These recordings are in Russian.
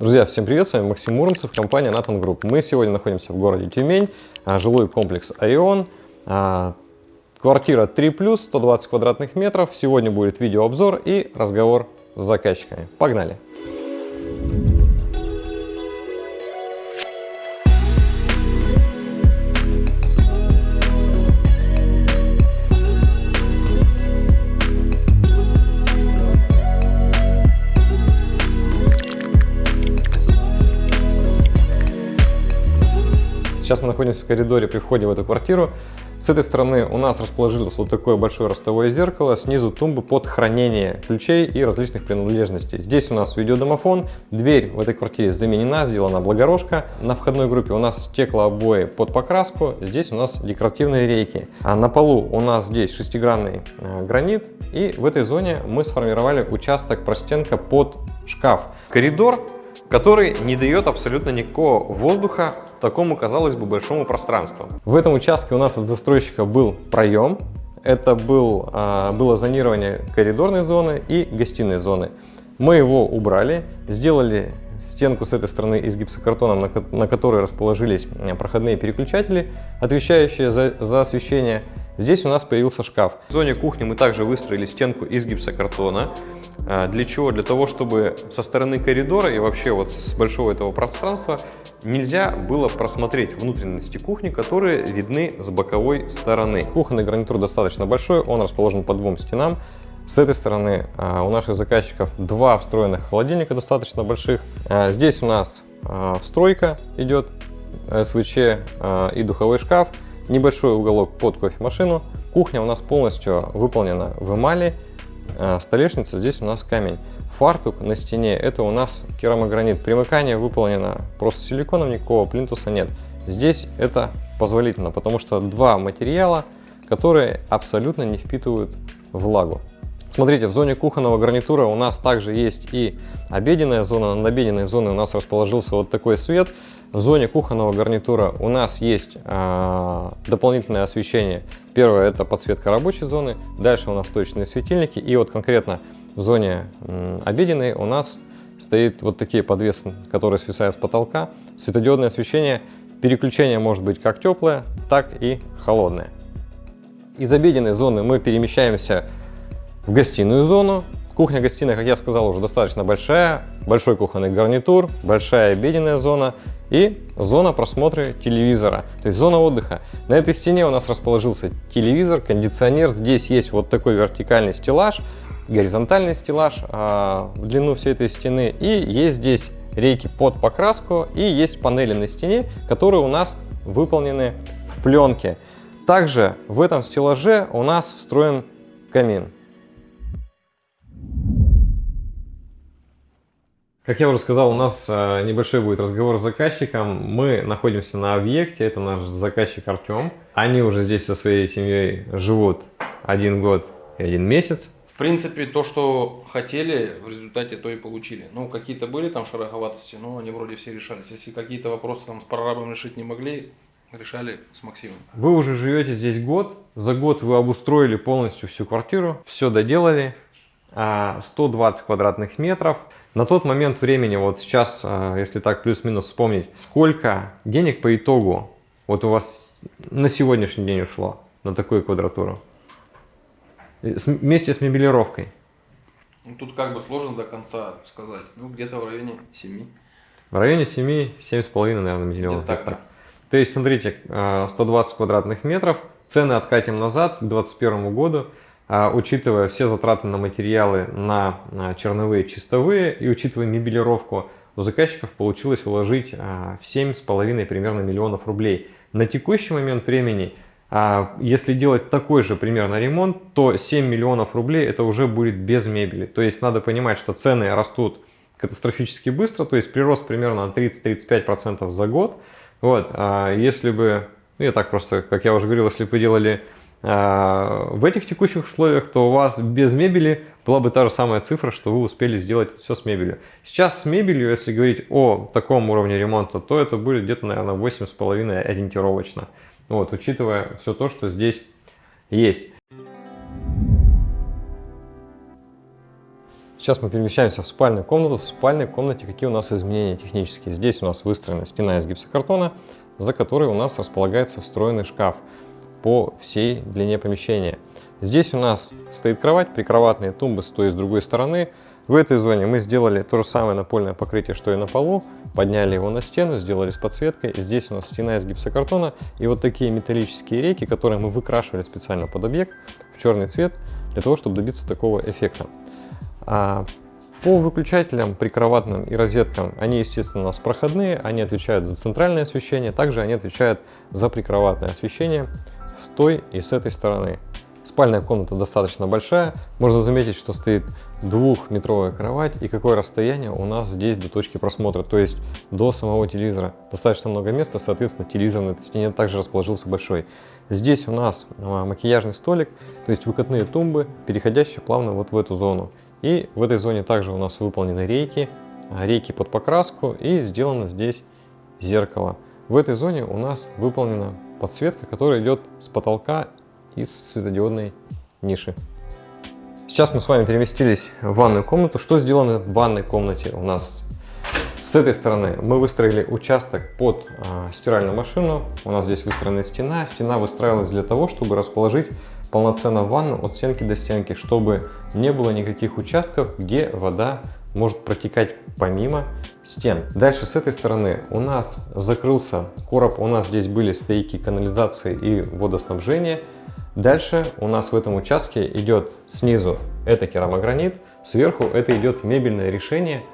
Друзья, всем привет, с вами Максим Муромцев, компания Nathan Group. Мы сегодня находимся в городе Тюмень, а, жилой комплекс Орион, а, квартира 3+, 120 квадратных метров. Сегодня будет видеообзор и разговор с заказчиками. Погнали! Сейчас мы находимся в коридоре при входе в эту квартиру. С этой стороны у нас расположилось вот такое большое ростовое зеркало, снизу тумбы под хранение ключей и различных принадлежностей. Здесь у нас видеодомофон, дверь в этой квартире заменена, сделана благорожка. На входной группе у нас стеклообои под покраску, здесь у нас декоративные рейки. А на полу у нас здесь шестигранный э, гранит, и в этой зоне мы сформировали участок простенка под шкаф. Коридор который не дает абсолютно никакого воздуха такому, казалось бы, большому пространству. В этом участке у нас от застройщика был проем, это был, а, было зонирование коридорной зоны и гостиной зоны. Мы его убрали, сделали стенку с этой стороны из гипсокартона, на, которой расположились проходные переключатели, отвечающие за, за освещение. Здесь у нас появился шкаф. В зоне кухни мы также выстроили стенку из гипсокартона. А, для чего? Для того, чтобы со стороны коридора и вообще вот с большого этого пространства нельзя было просмотреть внутренности кухни, которые видны с боковой стороны. Кухонный гарнитур достаточно большой, он расположен по двум стенам. С этой стороны а, у наших заказчиков два встроенных холодильника достаточно больших. А, здесь у нас встройка идет, СВЧ и духовой шкаф небольшой уголок под кофемашину. Кухня у нас полностью выполнена в эмали. А, столешница, здесь у нас камень. Фартук на стене, это у нас керамогранит. Примыкание выполнено просто силиконом, никакого плинтуса нет. Здесь это позволительно, потому что два материала, которые абсолютно не впитывают влагу. Смотрите, в зоне кухонного гарнитура у нас также есть и обеденная зона. Над обеденной зоной у нас расположился вот такой свет. В зоне кухонного гарнитура у нас есть э, дополнительное освещение. Первое это подсветка рабочей зоны, дальше у нас точные светильники. И вот конкретно в зоне э, обеденной у нас стоит вот такие подвесы, которые свисают с потолка. Светодиодное освещение, переключение может быть как теплое, так и холодное. Из обеденной зоны мы перемещаемся в гостиную зону. Кухня-гостиная, как я сказал, уже достаточно большая. Большой кухонный гарнитур, большая обеденная зона и зона просмотра телевизора, то есть зона отдыха. На этой стене у нас расположился телевизор, кондиционер. Здесь есть вот такой вертикальный стеллаж, горизонтальный стеллаж а, в длину всей этой стены. И есть здесь рейки под покраску и есть панели на стене, которые у нас выполнены в пленке. Также в этом стеллаже у нас встроен камин. Как я уже сказал, у нас э, небольшой будет разговор с заказчиком. Мы находимся на объекте, это наш заказчик Артем. Они уже здесь со своей семьей живут один год и один месяц. В принципе, то, что хотели, в результате то и получили. Ну, какие-то были там шероховатости, но они вроде все решались. Если какие-то вопросы там с прорабом решить не могли, решали с Максимом. Вы уже живете здесь год. За год вы обустроили полностью всю квартиру, все доделали. 120 а, квадратных метров. На тот момент времени, вот сейчас, а, если так плюс-минус вспомнить, сколько денег по итогу вот у вас на сегодняшний день ушло на такую квадратуру? Вместе с мебелировкой. Ну, тут как бы сложно до конца сказать. Ну, где-то в районе 7. В районе 7, 7,5, наверное, миллионов. Так, так. То есть, смотрите, 120 а, квадратных метров, цены откатим назад к 2021 году. А, учитывая все затраты на материалы, на черновые, чистовые и учитывая мебелировку, у заказчиков получилось вложить а, в 7,5 примерно миллионов рублей. На текущий момент времени, а, если делать такой же примерно ремонт, то 7 миллионов рублей это уже будет без мебели. То есть надо понимать, что цены растут катастрофически быстро, то есть прирост примерно на 30-35% за год. Вот, если бы, ну я так просто, как я уже говорил, если бы вы делали а, в этих текущих условиях, то у вас без мебели была бы та же самая цифра, что вы успели сделать все с мебелью. Сейчас с мебелью, если говорить о таком уровне ремонта, то это будет где-то, наверное, 8,5 ориентировочно. Вот, учитывая все то, что здесь есть. Сейчас мы перемещаемся в спальную комнату. В спальной комнате какие у нас изменения технические? Здесь у нас выстроена стена из гипсокартона, за которой у нас располагается встроенный шкаф по всей длине помещения. Здесь у нас стоит кровать, прикроватные тумбы с той и с другой стороны. В этой зоне мы сделали то же самое напольное покрытие, что и на полу. Подняли его на стену, сделали с подсветкой. Здесь у нас стена из гипсокартона и вот такие металлические рейки, которые мы выкрашивали специально под объект в черный цвет, для того, чтобы добиться такого эффекта. А по выключателям прикроватным и розеткам, они, естественно, у нас проходные, они отвечают за центральное освещение, также они отвечают за прикроватное освещение той и с этой стороны. Спальная комната достаточно большая. Можно заметить, что стоит двухметровая кровать и какое расстояние у нас здесь до точки просмотра, то есть до самого телевизора. Достаточно много места, соответственно, телевизор на этой стене также расположился большой. Здесь у нас а, макияжный столик, то есть выкатные тумбы, переходящие плавно вот в эту зону. И в этой зоне также у нас выполнены рейки, а, рейки под покраску и сделано здесь зеркало. В этой зоне у нас выполнена подсветка, которая идет с потолка из светодиодной ниши. Сейчас мы с вами переместились в ванную комнату. Что сделано в ванной комнате у нас? С этой стороны мы выстроили участок под э, стиральную машину. У нас здесь выстроена стена. Стена выстраивалась для того, чтобы расположить полноценно ванну от стенки до стенки, чтобы не было никаких участков, где вода может протекать помимо стен. Дальше с этой стороны у нас закрылся короб, у нас здесь были стейки канализации и водоснабжения. Дальше у нас в этом участке идет снизу это керамогранит, сверху это идет мебельное решение,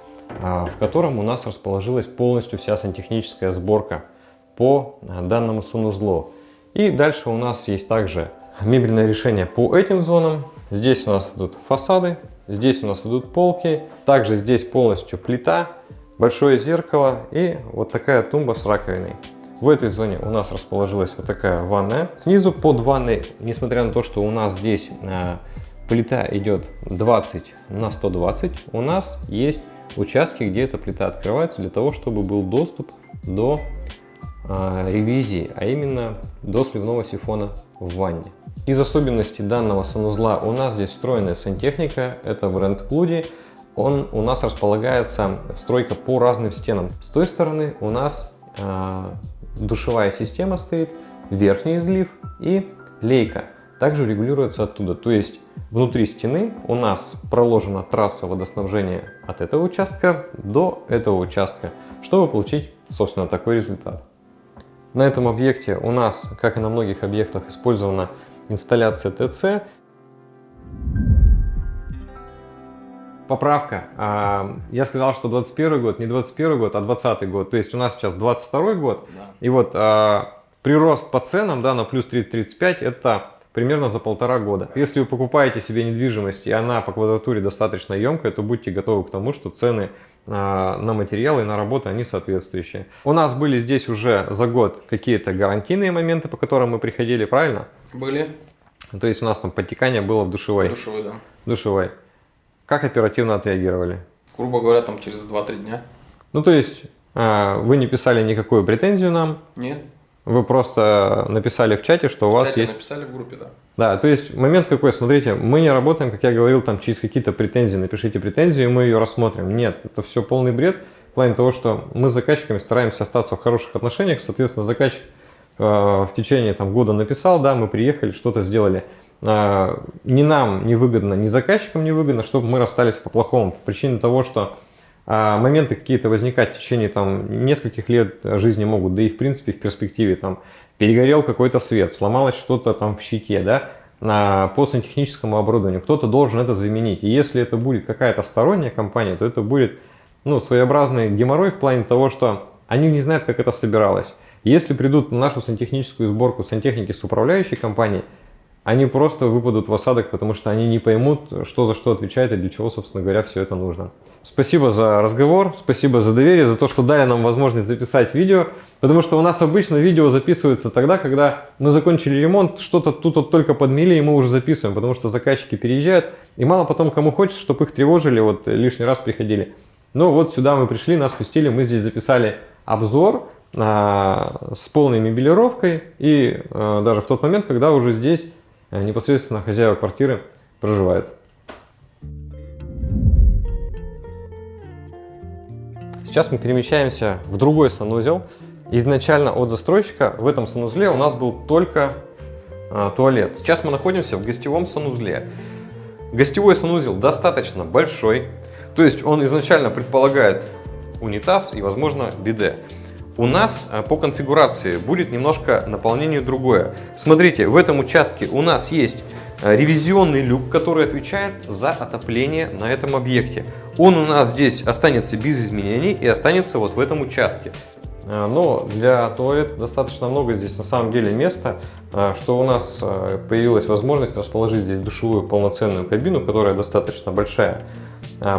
а, в котором у нас расположилась полностью вся сантехническая сборка по а, данному санузлу. И дальше у нас есть также мебельное решение по этим зонам. Здесь у нас идут фасады, здесь у нас идут полки, также здесь полностью плита, большое зеркало и вот такая тумба с раковиной. В этой зоне у нас расположилась вот такая ванная. Снизу под ванной, несмотря на то, что у нас здесь э, плита идет 20 на 120, у нас есть участки, где эта плита открывается для того, чтобы был доступ до э, ревизии, а именно до сливного сифона в ванне. Из особенностей данного санузла у нас здесь встроенная сантехника, это бренд Клуди. Он у нас располагается стройка по разным стенам. С той стороны у нас э, душевая система стоит, верхний излив и лейка. Также регулируется оттуда. То есть внутри стены у нас проложена трасса водоснабжения от этого участка до этого участка, чтобы получить, собственно, такой результат. На этом объекте у нас, как и на многих объектах, использована инсталляция ТЦ. Поправка. А, я сказал, что 21 год, не 21 год, а 20 год. То есть у нас сейчас 22 год. Да. И вот а, прирост по ценам да, на плюс 30-35 это примерно за полтора года. Если вы покупаете себе недвижимость и она по квадратуре достаточно емкая, то будьте готовы к тому, что цены а, на материалы и на работу они соответствующие. У нас были здесь уже за год какие-то гарантийные моменты, по которым мы приходили, правильно? Были. То есть у нас там подтекание было в душевой. Душевой, да. Душевой. Как оперативно отреагировали? Грубо говоря, там через 2-3 дня. Ну, то есть, а, вы не писали никакую претензию нам? Нет. Вы просто написали в чате, что у вас чате есть... написали в группе, да. Да, то есть момент какой, смотрите, мы не работаем, как я говорил, там через какие-то претензии, напишите претензию, и мы ее рассмотрим. Нет, это все полный бред в плане того, что мы с заказчиками стараемся остаться в хороших отношениях, соответственно, заказчик в течение там, года написал, да, мы приехали, что-то сделали. А, ни нам не выгодно, ни заказчикам не выгодно, чтобы мы расстались по-плохому. По причине того, что а, моменты какие-то возникать в течение там, нескольких лет жизни могут, да и в принципе в перспективе там перегорел какой-то свет, сломалось что-то там в щите, да, по сантехническому оборудованию, кто-то должен это заменить. И если это будет какая-то сторонняя компания, то это будет ну, своеобразный геморрой в плане того, что они не знают, как это собиралось. Если придут на нашу сантехническую сборку сантехники с управляющей компанией, они просто выпадут в осадок, потому что они не поймут, что за что отвечает и для чего, собственно говоря, все это нужно. Спасибо за разговор, спасибо за доверие, за то, что дали нам возможность записать видео, потому что у нас обычно видео записывается тогда, когда мы закончили ремонт, что-то тут вот только подмели, и мы уже записываем, потому что заказчики переезжают, и мало потом кому хочется, чтобы их тревожили, вот лишний раз приходили. Ну вот сюда мы пришли, нас пустили, мы здесь записали обзор с полной мебелировкой, и а, даже в тот момент, когда уже здесь Э, непосредственно хозяева квартиры проживают. Сейчас мы перемещаемся в другой санузел. Изначально от застройщика в этом санузле у нас был только туалет. Сейчас мы находимся в гостевом санузле. Гостевой санузел достаточно большой, то есть он изначально предполагает унитаз и, возможно, биде. У нас э, по конфигурации будет немножко наполнение другое. Смотрите, в этом участке у нас есть э, ревизионный люк, который отвечает за отопление на этом объекте. Он у нас здесь останется без изменений и останется вот в этом участке. Э, но для туалета достаточно много здесь на самом деле места, что у нас появилась возможность расположить здесь душевую полноценную кабину, которая достаточно большая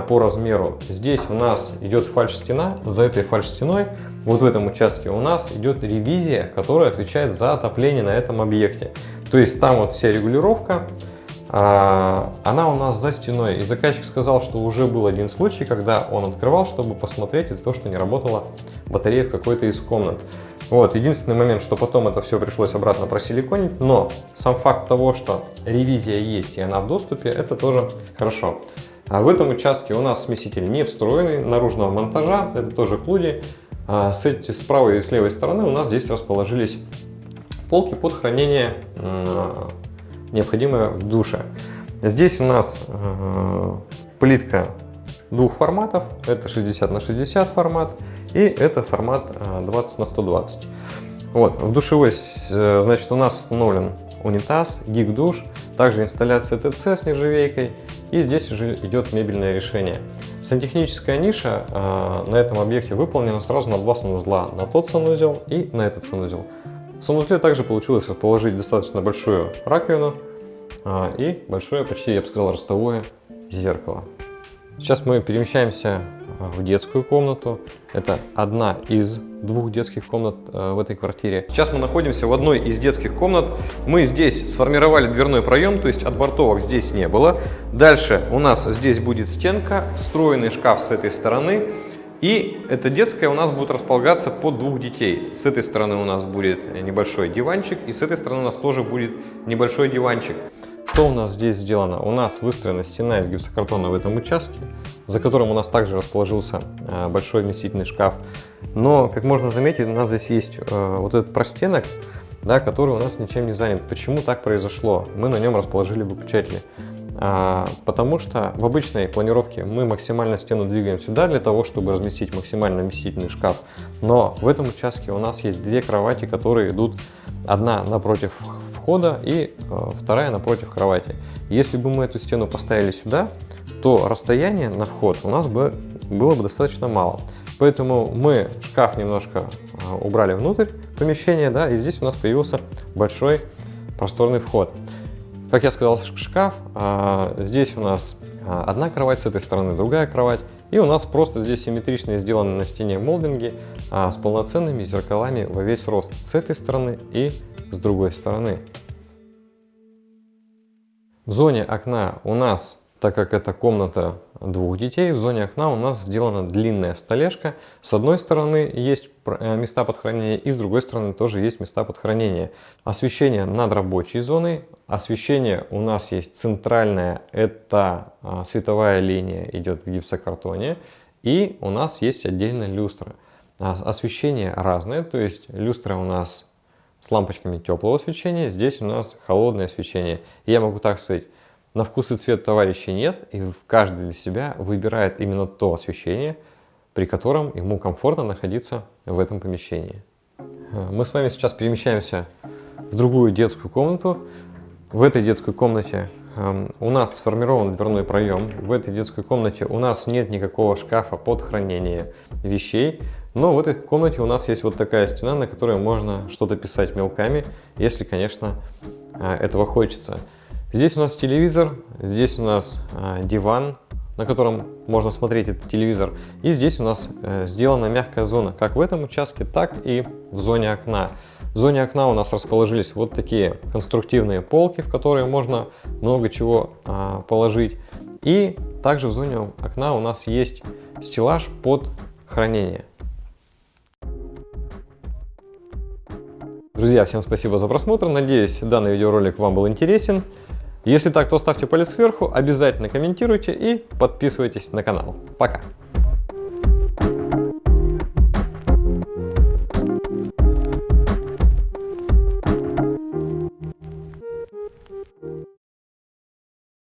по размеру. Здесь у нас идет фальш-стена, за этой фальш-стеной вот в этом участке у нас идет ревизия, которая отвечает за отопление на этом объекте. То есть там вот вся регулировка, а, она у нас за стеной. И заказчик сказал, что уже был один случай, когда он открывал, чтобы посмотреть из-за того, что не работала батарея в какой-то из комнат. Вот, единственный момент, что потом это все пришлось обратно просиликонить, но сам факт того, что ревизия есть и она в доступе, это тоже хорошо. А в этом участке у нас смеситель не встроенный, наружного монтажа, это тоже клуди. А с, с правой и с левой стороны у нас здесь расположились полки под хранение необходимое в душе. Здесь у нас э, плитка двух форматов. Это 60 на 60 формат и это формат 20 на 120. Вот, в душевой, э, значит, у нас установлен унитаз, гиг-душ, также инсталляция ТЦ с нержавейкой и здесь уже идет мебельное решение. Сантехническая ниша э, на этом объекте выполнена сразу на два санузла, на тот санузел и на этот санузел. В санузле также получилось расположить достаточно большую раковину э, и большое, почти, я бы сказал, ростовое зеркало. Сейчас мы перемещаемся в детскую комнату. Это одна из двух детских комнат э, в этой квартире. Сейчас мы находимся в одной из детских комнат. Мы здесь сформировали дверной проем, то есть отбортовок здесь не было. Дальше у нас здесь будет стенка, встроенный шкаф с этой стороны. И эта детская у нас будет располагаться под двух детей. С этой стороны у нас будет небольшой диванчик, и с этой стороны у нас тоже будет небольшой диванчик. Что у нас здесь сделано? У нас выстроена стена из гипсокартона в этом участке, за которым у нас также расположился э, большой вместительный шкаф. Но, как можно заметить, у нас здесь есть э, вот этот простенок, да, который у нас ничем не занят. Почему так произошло? Мы на нем расположили выключатели. А, потому что в обычной планировке мы максимально стену двигаем сюда для того, чтобы разместить максимально вместительный шкаф. Но в этом участке у нас есть две кровати, которые идут одна напротив входа и э, вторая напротив кровати. Если бы мы эту стену поставили сюда, то расстояние на вход у нас бы было бы достаточно мало. Поэтому мы шкаф немножко э, убрали внутрь помещения, да, и здесь у нас появился большой просторный вход. Как я сказал, шкаф, а, здесь у нас одна кровать, с этой стороны другая кровать. И у нас просто здесь симметрично сделаны на стене молдинги а, с полноценными зеркалами во весь рост с этой стороны и с другой стороны. В зоне окна у нас, так как это комната двух детей, в зоне окна у нас сделана длинная столешка. С одной стороны есть э, места под хранение и с другой стороны тоже есть места под хранение. Освещение над рабочей зоной. Освещение у нас есть центральное, это а, световая линия идет в гипсокартоне. И у нас есть отдельная люстра. Освещение разное, то есть люстра у нас с лампочками теплого освещения, здесь у нас холодное освещение. Я могу так сказать, на вкус и цвет товарищей нет, и каждый для себя выбирает именно то освещение, при котором ему комфортно находиться в этом помещении. Мы с вами сейчас перемещаемся в другую детскую комнату. В этой детской комнате эм, у нас сформирован дверной проем. В этой детской комнате у нас нет никакого шкафа под хранение вещей. Но в этой комнате у нас есть вот такая стена, на которой можно что-то писать мелками, если, конечно, э, этого хочется. Здесь у нас телевизор, здесь у нас э, диван, на котором можно смотреть этот телевизор. И здесь у нас э, сделана мягкая зона, как в этом участке, так и в зоне окна. В зоне окна у нас расположились вот такие конструктивные полки, в которые можно много чего положить. И также в зоне окна у нас есть стеллаж под хранение. Друзья, всем спасибо за просмотр. Надеюсь, данный видеоролик вам был интересен. Если так, то ставьте палец сверху, обязательно комментируйте и подписывайтесь на канал. Пока!